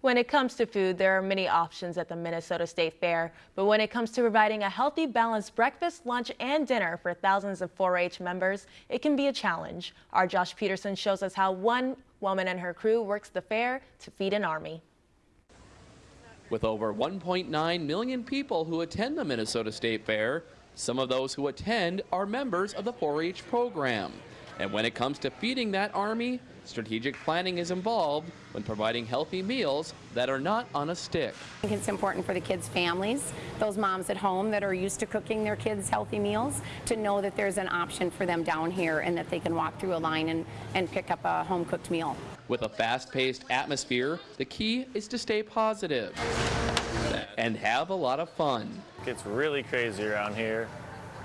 When it comes to food, there are many options at the Minnesota State Fair, but when it comes to providing a healthy, balanced breakfast, lunch, and dinner for thousands of 4-H members, it can be a challenge. Our Josh Peterson shows us how one woman and her crew works the fair to feed an army. With over 1.9 million people who attend the Minnesota State Fair, some of those who attend are members of the 4-H program. And when it comes to feeding that army, strategic planning is involved when providing healthy meals that are not on a stick. I think it's important for the kids' families, those moms at home that are used to cooking their kids healthy meals, to know that there's an option for them down here and that they can walk through a line and, and pick up a home-cooked meal. With a fast-paced atmosphere, the key is to stay positive and have a lot of fun. It gets really crazy around here.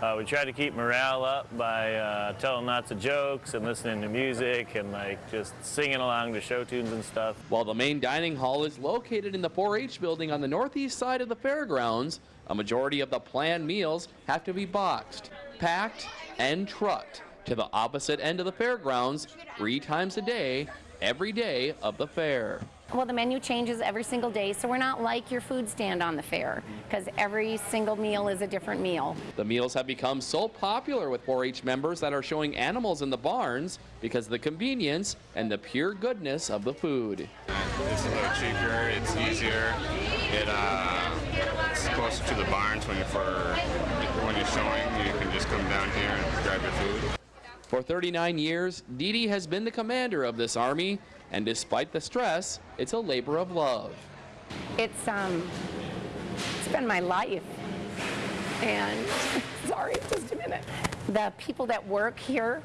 Uh, we try to keep morale up by uh, telling lots of jokes and listening to music and like just singing along to show tunes and stuff. While the main dining hall is located in the 4-H building on the northeast side of the fairgrounds, a majority of the planned meals have to be boxed, packed, and trucked to the opposite end of the fairgrounds three times a day, every day of the fair. Well, the menu changes every single day, so we're not like your food stand on the fair, because every single meal is a different meal. The meals have become so popular with 4-H members that are showing animals in the barns because of the convenience and the pure goodness of the food. It's a little cheaper, it's easier, it, uh, it's closer to the barns when you're, for, when you're showing, you can just come down here and grab your food. For 39 years, Dee Dee has been the commander of this army, and despite the stress, it's a labor of love. It's, um, it's been my life. And, sorry, just a minute. The people that work here,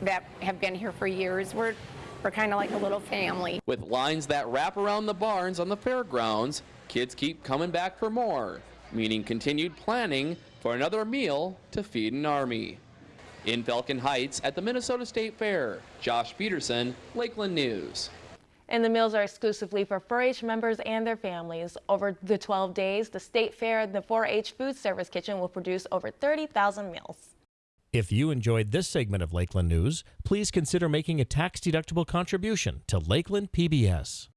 that have been here for years, we're, we're kind of like a little family. With lines that wrap around the barns on the fairgrounds, kids keep coming back for more, meaning continued planning for another meal to feed an army. In Falcon Heights at the Minnesota State Fair, Josh Peterson, Lakeland News. And the meals are exclusively for 4-H members and their families. Over the 12 days, the State Fair and the 4-H Food Service Kitchen will produce over 30,000 meals. If you enjoyed this segment of Lakeland News, please consider making a tax-deductible contribution to Lakeland PBS.